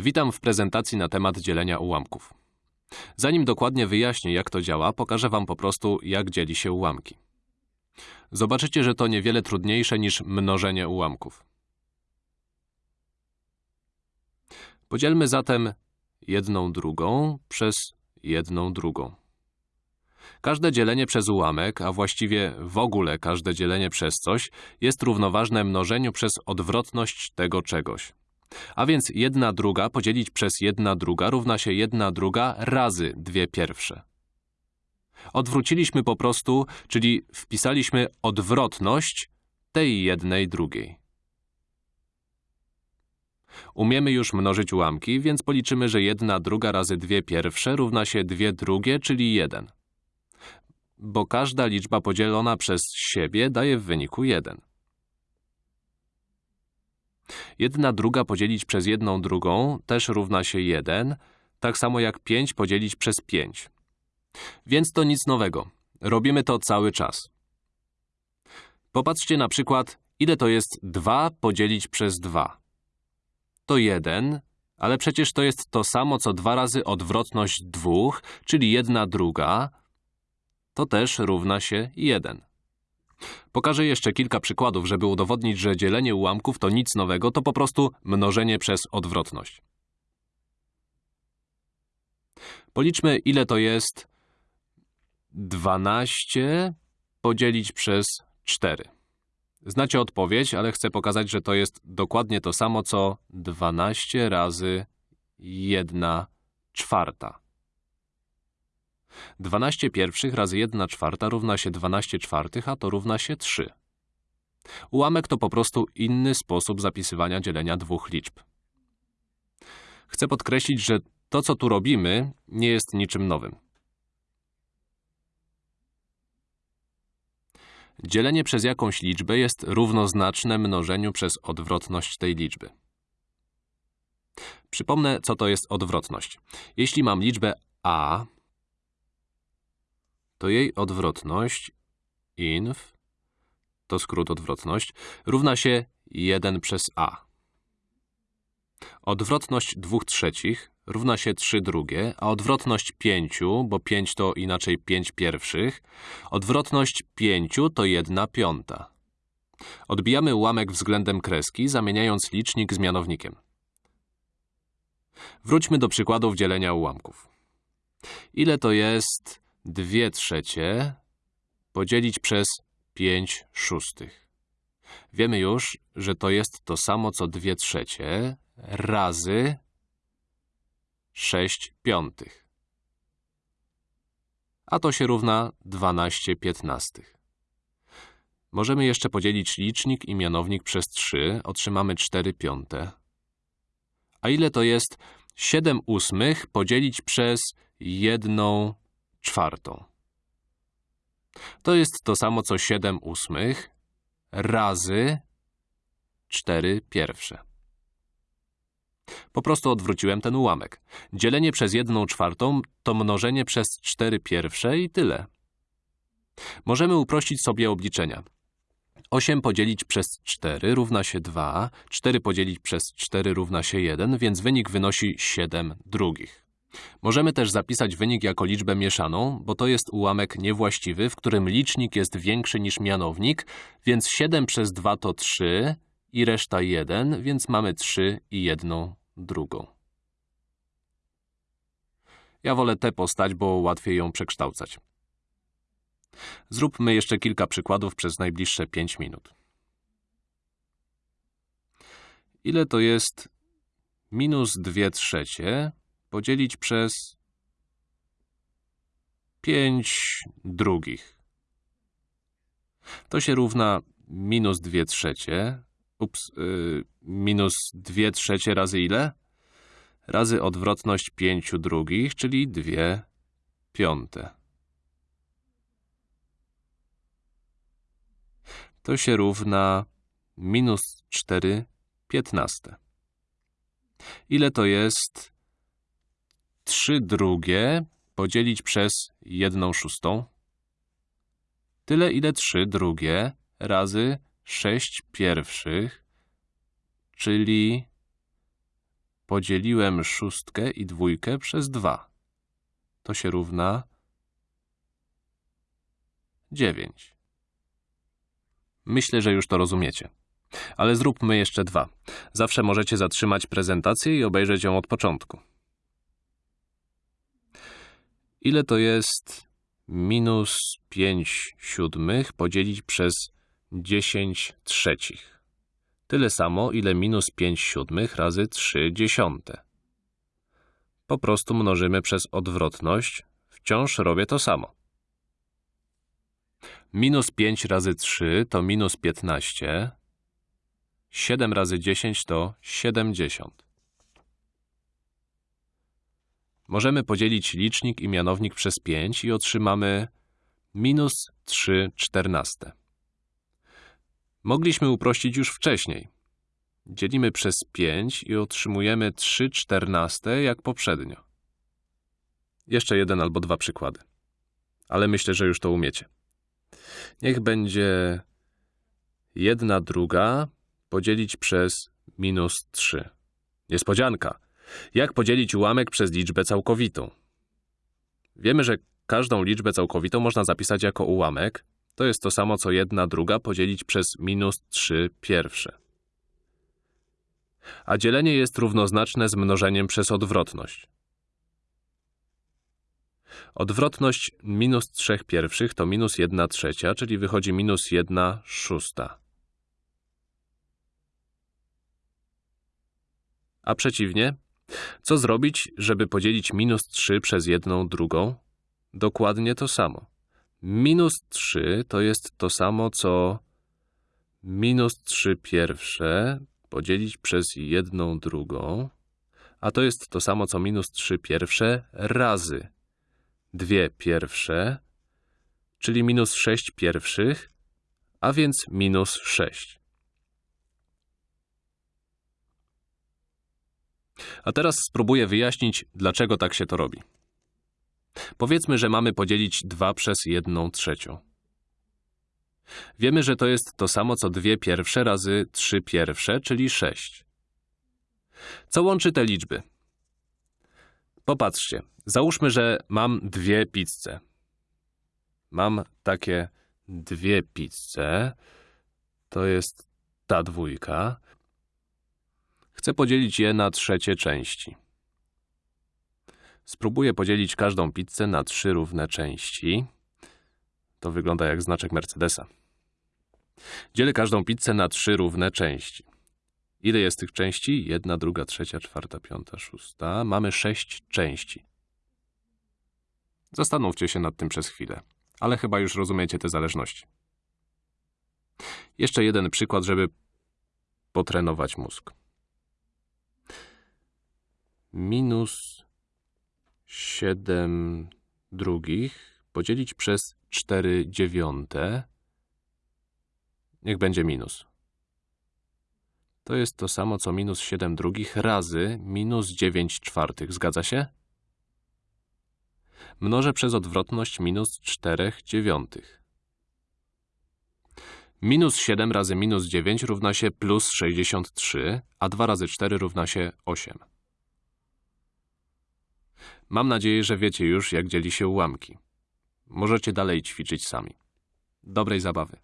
Witam w prezentacji na temat dzielenia ułamków. Zanim dokładnie wyjaśnię, jak to działa, pokażę Wam po prostu, jak dzieli się ułamki. Zobaczycie, że to niewiele trudniejsze niż mnożenie ułamków. Podzielmy zatem jedną drugą przez jedną drugą. Każde dzielenie przez ułamek, a właściwie w ogóle każde dzielenie przez coś, jest równoważne mnożeniu przez odwrotność tego czegoś. A więc jedna druga podzielić przez jedna druga równa się jedna druga razy dwie pierwsze. Odwróciliśmy po prostu, czyli wpisaliśmy odwrotność tej jednej drugiej. Umiemy już mnożyć ułamki, więc policzymy, że jedna druga razy dwie pierwsze równa się dwie drugie, czyli jeden. Bo każda liczba podzielona przez siebie daje w wyniku jeden. Jedna druga podzielić przez jedną drugą też równa się 1, tak samo jak 5 podzielić przez 5. Więc to nic nowego. Robimy to cały czas. Popatrzcie na przykład, ile to jest 2 podzielić przez 2. To 1, ale przecież to jest to samo, co 2 razy odwrotność 2, czyli 1 druga, to też równa się 1. Pokażę jeszcze kilka przykładów, żeby udowodnić, że dzielenie ułamków to nic nowego, to po prostu mnożenie przez odwrotność. Policzmy, ile to jest 12 podzielić przez 4. Znacie odpowiedź, ale chcę pokazać, że to jest dokładnie to samo, co 12 razy 1 czwarta. 12 pierwszych razy 1 czwarta równa się 12 czwartych, a to równa się 3. Ułamek to po prostu inny sposób zapisywania dzielenia dwóch liczb. Chcę podkreślić, że to, co tu robimy, nie jest niczym nowym. Dzielenie przez jakąś liczbę jest równoznaczne mnożeniu przez odwrotność tej liczby. Przypomnę, co to jest odwrotność. Jeśli mam liczbę a, to jej odwrotność inf, to skrót odwrotność, równa się 1 przez a. Odwrotność 2 trzecich równa się 3 drugie, a odwrotność 5, bo 5 to inaczej 5 pierwszych, odwrotność 5 to 1 piąta. Odbijamy ułamek względem kreski, zamieniając licznik z mianownikiem. Wróćmy do przykładów dzielenia ułamków. Ile to jest 2 trzecie podzielić przez 5 szóstych. Wiemy już, że to jest to samo co 2 trzecie razy 6 piątych. A to się równa 12 piętnastych. Możemy jeszcze podzielić licznik i mianownik przez 3, otrzymamy 4 piąte. A ile to jest 7 ósmych podzielić przez 1 czwartą. To jest to samo co 7 ósmych razy 4 pierwsze. Po prostu odwróciłem ten ułamek. Dzielenie przez 1 czwartą to mnożenie przez 4 pierwsze i tyle. Możemy uprościć sobie obliczenia. 8 podzielić przez 4 równa się 2, 4 podzielić przez 4 równa się 1, więc wynik wynosi 7 drugich. Możemy też zapisać wynik jako liczbę mieszaną, bo to jest ułamek niewłaściwy, w którym licznik jest większy niż mianownik, więc 7 przez 2 to 3 i reszta 1, więc mamy 3 i 1 drugą. Ja wolę tę postać, bo łatwiej ją przekształcać. Zróbmy jeszcze kilka przykładów przez najbliższe 5 minut. Ile to jest minus 2 trzecie podzielić przez 5 drugich. To się równa minus 2 trzecie, ups, yy, minus 2 trzecie razy ile? Razy odwrotność 5 drugich, czyli 2 piąte. To się równa minus 4 piętnaste. Ile to jest 3 drugie podzielić przez 1 szóstą. Tyle, ile 3 drugie razy 6 pierwszych, czyli podzieliłem szóstkę i dwójkę przez 2. To się równa 9. Myślę, że już to rozumiecie. Ale zróbmy jeszcze dwa. Zawsze możecie zatrzymać prezentację i obejrzeć ją od początku. Ile to jest minus 5 siódmych podzielić przez 10 trzecich? Tyle samo, ile minus 5 siódmych razy 3 dziesiąte. Po prostu mnożymy przez odwrotność. Wciąż robię to samo. Minus 5 razy 3 to minus 15. 7 razy 10 to 70. Możemy podzielić licznik i mianownik przez 5 i otrzymamy minus 3 czternaste. Mogliśmy uprościć już wcześniej. Dzielimy przez 5 i otrzymujemy 3 czternaste jak poprzednio. Jeszcze jeden albo dwa przykłady. Ale myślę, że już to umiecie. Niech będzie 1 druga podzielić przez minus 3. Niespodzianka. Jak podzielić ułamek przez liczbę całkowitą? Wiemy, że każdą liczbę całkowitą można zapisać jako ułamek. To jest to samo, co 1 druga podzielić przez minus 3 pierwsze. A dzielenie jest równoznaczne z mnożeniem przez odwrotność. Odwrotność minus 3 pierwszych to minus 1 trzecia, czyli wychodzi minus 1 szósta. A przeciwnie, co zrobić, żeby podzielić minus 3 przez 1 drugą? Dokładnie to samo. Minus 3 to jest to samo, co minus 3 pierwsze podzielić przez 1 drugą, a to jest to samo, co minus 3 pierwsze razy dwie pierwsze, czyli minus 6 pierwszych, a więc minus 6. A teraz spróbuję wyjaśnić, dlaczego tak się to robi. Powiedzmy, że mamy podzielić 2 przez 1 trzecią. Wiemy, że to jest to samo, co dwie pierwsze razy 3 pierwsze, czyli 6. Co łączy te liczby? Popatrzcie, załóżmy, że mam dwie pizze. Mam takie dwie pizze. To jest ta dwójka. Chcę podzielić je na trzecie części. Spróbuję podzielić każdą pizzę na trzy równe części. To wygląda jak znaczek Mercedesa. Dzielę każdą pizzę na trzy równe części. Ile jest tych części? Jedna, druga, trzecia, czwarta, piąta, szósta. Mamy sześć części. Zastanówcie się nad tym przez chwilę, ale chyba już rozumiecie te zależności. Jeszcze jeden przykład, żeby potrenować mózg. Minus 7 drugich podzielić przez 4 dziewiąte. Niech będzie minus. To jest to samo, co minus 7 drugich razy minus 9 czwartych. Zgadza się? Mnożę przez odwrotność minus 4 dziewiątych. Minus 7 razy minus 9 równa się plus 63, a 2 razy 4 równa się 8. Mam nadzieję, że wiecie już, jak dzieli się ułamki. Możecie dalej ćwiczyć sami. Dobrej zabawy.